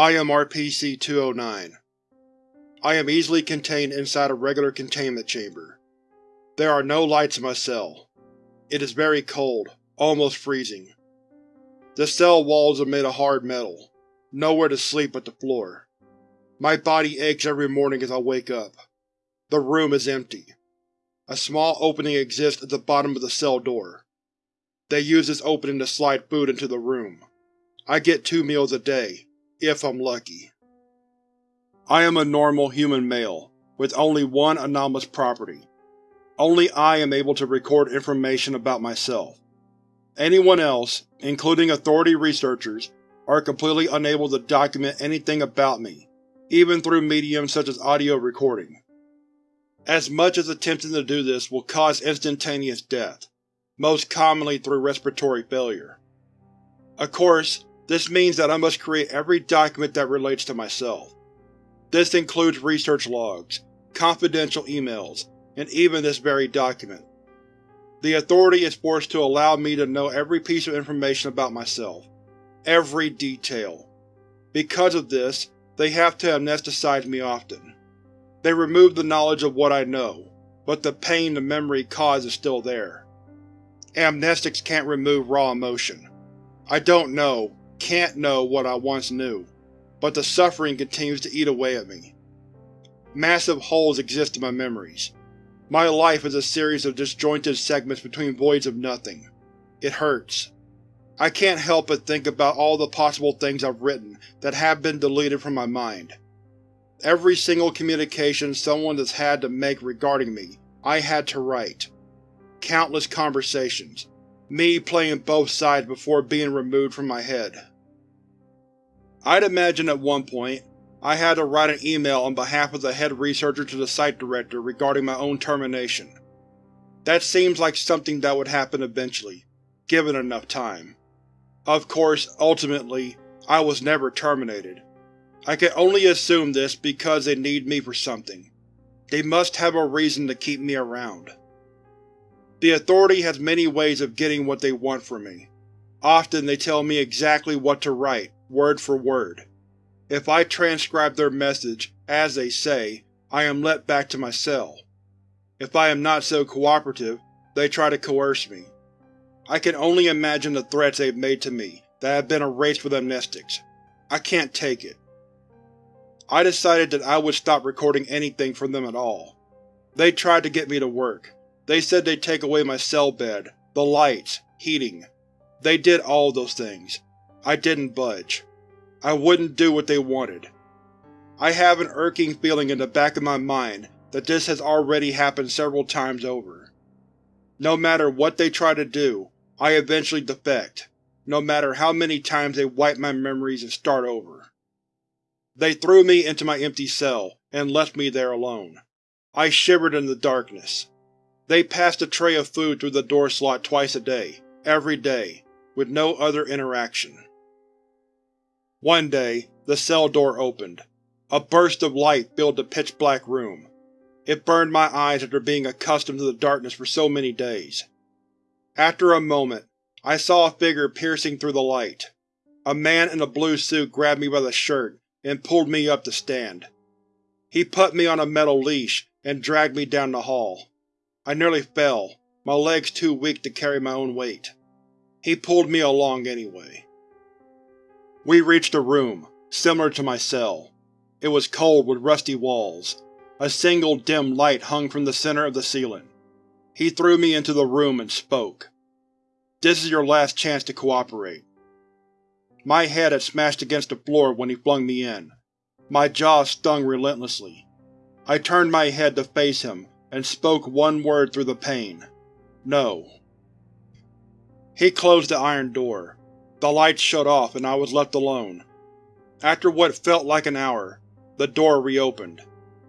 I am RPC-209. I am easily contained inside a regular containment chamber. There are no lights in my cell. It is very cold, almost freezing. The cell walls are made of hard metal. Nowhere to sleep but the floor. My body aches every morning as I wake up. The room is empty. A small opening exists at the bottom of the cell door. They use this opening to slide food into the room. I get two meals a day, if I'm lucky. I am a normal human male, with only one anomalous property. Only I am able to record information about myself. Anyone else, including Authority researchers, are completely unable to document anything about me, even through mediums such as audio recording. As much as attempting to do this will cause instantaneous death, most commonly through respiratory failure. Of course, this means that I must create every document that relates to myself. This includes research logs, confidential emails, and even this very document. The Authority is forced to allow me to know every piece of information about myself. Every detail. Because of this, they have to amnesticize me often. They remove the knowledge of what I know, but the pain the memory caused is still there. Amnestics can't remove raw emotion. I don't know, can't know what I once knew, but the suffering continues to eat away at me. Massive holes exist in my memories. My life is a series of disjointed segments between voids of nothing. It hurts. I can't help but think about all the possible things I've written that have been deleted from my mind. Every single communication someone has had to make regarding me, I had to write. Countless conversations. Me playing both sides before being removed from my head. I'd imagine at one point, I had to write an email on behalf of the head researcher to the site director regarding my own termination. That seems like something that would happen eventually, given enough time. Of course, ultimately, I was never terminated. I can only assume this because they need me for something. They must have a reason to keep me around. The Authority has many ways of getting what they want from me. Often they tell me exactly what to write, word for word. If I transcribe their message, as they say, I am let back to my cell. If I am not so cooperative, they try to coerce me. I can only imagine the threats they've made to me that have been erased with amnestics. I can't take it. I decided that I would stop recording anything from them at all. They tried to get me to work. They said they'd take away my cell bed, the lights, heating. They did all those things. I didn't budge. I wouldn't do what they wanted. I have an irking feeling in the back of my mind that this has already happened several times over. No matter what they try to do, I eventually defect, no matter how many times they wipe my memories and start over. They threw me into my empty cell, and left me there alone. I shivered in the darkness. They passed a tray of food through the door slot twice a day, every day, with no other interaction. One day, the cell door opened. A burst of light filled the pitch-black room. It burned my eyes after being accustomed to the darkness for so many days. After a moment, I saw a figure piercing through the light. A man in a blue suit grabbed me by the shirt and pulled me up to stand. He put me on a metal leash and dragged me down the hall. I nearly fell, my legs too weak to carry my own weight. He pulled me along anyway. We reached a room, similar to my cell. It was cold with rusty walls. A single dim light hung from the center of the ceiling. He threw me into the room and spoke. This is your last chance to cooperate. My head had smashed against the floor when he flung me in. My jaw stung relentlessly. I turned my head to face him and spoke one word through the pain. No. He closed the iron door. The lights shut off and I was left alone. After what felt like an hour, the door reopened.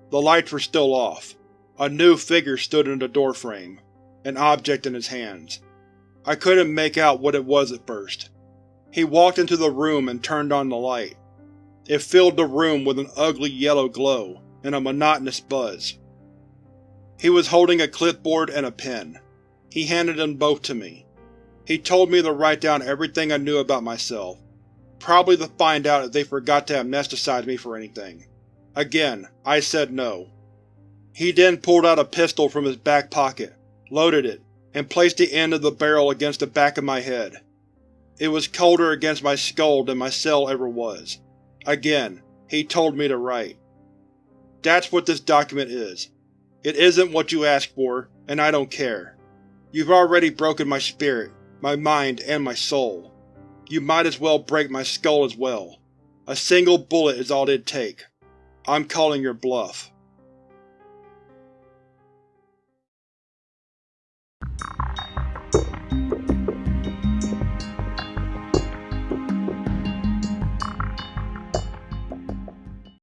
The lights were still off. A new figure stood in the doorframe, an object in his hands. I couldn't make out what it was at first. He walked into the room and turned on the light. It filled the room with an ugly yellow glow and a monotonous buzz. He was holding a clipboard and a pen. He handed them both to me. He told me to write down everything I knew about myself. probably to find out if they forgot to amnesticize me for anything. Again, I said no. He then pulled out a pistol from his back pocket, loaded it, and placed the end of the barrel against the back of my head. It was colder against my skull than my cell ever was. Again, he told me to write. That's what this document is. It isn't what you asked for, and I don't care. You've already broken my spirit, my mind, and my soul. You might as well break my skull as well. A single bullet is all it'd take. I'm calling your bluff.